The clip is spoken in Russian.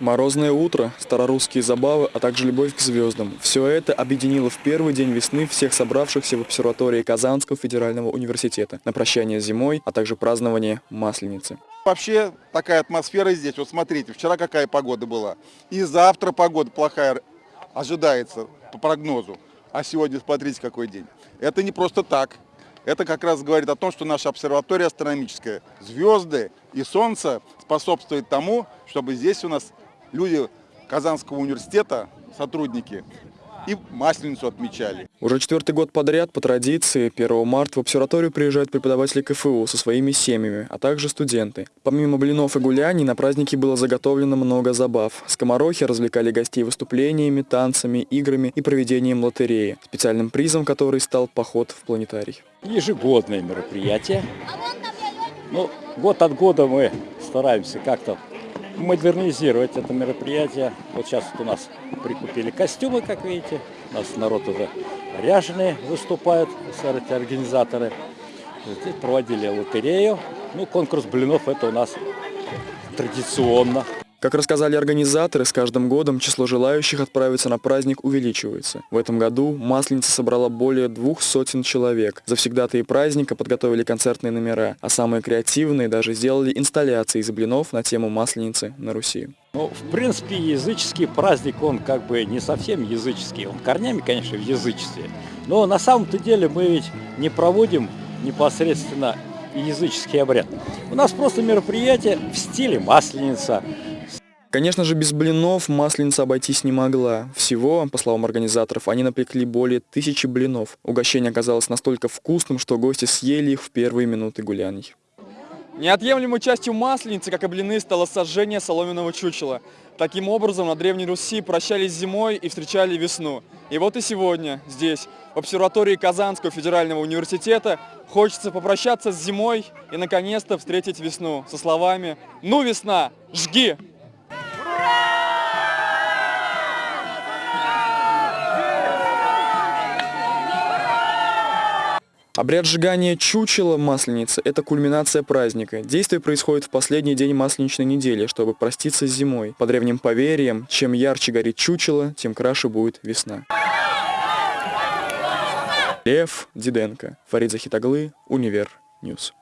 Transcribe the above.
Морозное утро, старорусские забавы, а также любовь к звездам. Все это объединило в первый день весны всех собравшихся в обсерватории Казанского федерального университета на прощание зимой, а также празднование Масленицы. Вообще такая атмосфера здесь. Вот смотрите, вчера какая погода была. И завтра погода плохая ожидается по прогнозу. А сегодня смотрите какой день. Это не просто так. Это как раз говорит о том, что наша обсерватория астрономическая, звезды и Солнце способствуют тому, чтобы здесь у нас люди Казанского университета, сотрудники, и Масленицу отмечали. Уже четвертый год подряд по традиции 1 марта в обсерваторию приезжают преподаватели КФУ со своими семьями, а также студенты. Помимо блинов и гуляний, на празднике было заготовлено много забав. Скоморохи развлекали гостей выступлениями, танцами, играми и проведением лотереи, специальным призом которой стал поход в планетарий. Ежегодное мероприятие. Ну, год от года мы стараемся как-то модернизировать это мероприятие. Вот сейчас вот у нас прикупили костюмы, как видите. У нас народ уже ряженые выступают, эти организаторы. Здесь проводили лотерею. Ну, конкурс блинов это у нас традиционно. Как рассказали организаторы, с каждым годом число желающих отправиться на праздник увеличивается. В этом году Масленица собрала более двух сотен человек. Завсегдатые праздника подготовили концертные номера, а самые креативные даже сделали инсталляции из блинов на тему Масленицы на Руси. Ну, в принципе, языческий праздник, он как бы не совсем языческий. Он корнями, конечно, в язычестве. Но на самом-то деле мы ведь не проводим непосредственно языческий обряд. У нас просто мероприятие в стиле Масленица, Конечно же, без блинов Масленица обойтись не могла. Всего, по словам организаторов, они напекли более тысячи блинов. Угощение оказалось настолько вкусным, что гости съели их в первые минуты гуляний. Неотъемлемой частью Масленицы, как и блины, стало сожжение соломенного чучела. Таким образом, на Древней Руси прощались зимой и встречали весну. И вот и сегодня, здесь, в обсерватории Казанского федерального университета, хочется попрощаться с зимой и, наконец-то, встретить весну со словами «Ну, весна, жги!» Обряд сжигания чучела масленицы – это кульминация праздника. Действие происходит в последний день масленичной недели, чтобы проститься с зимой. По древним поверьям, чем ярче горит чучело, тем краше будет весна. Лев Диденко, Фарид Захитаглы, Univer News.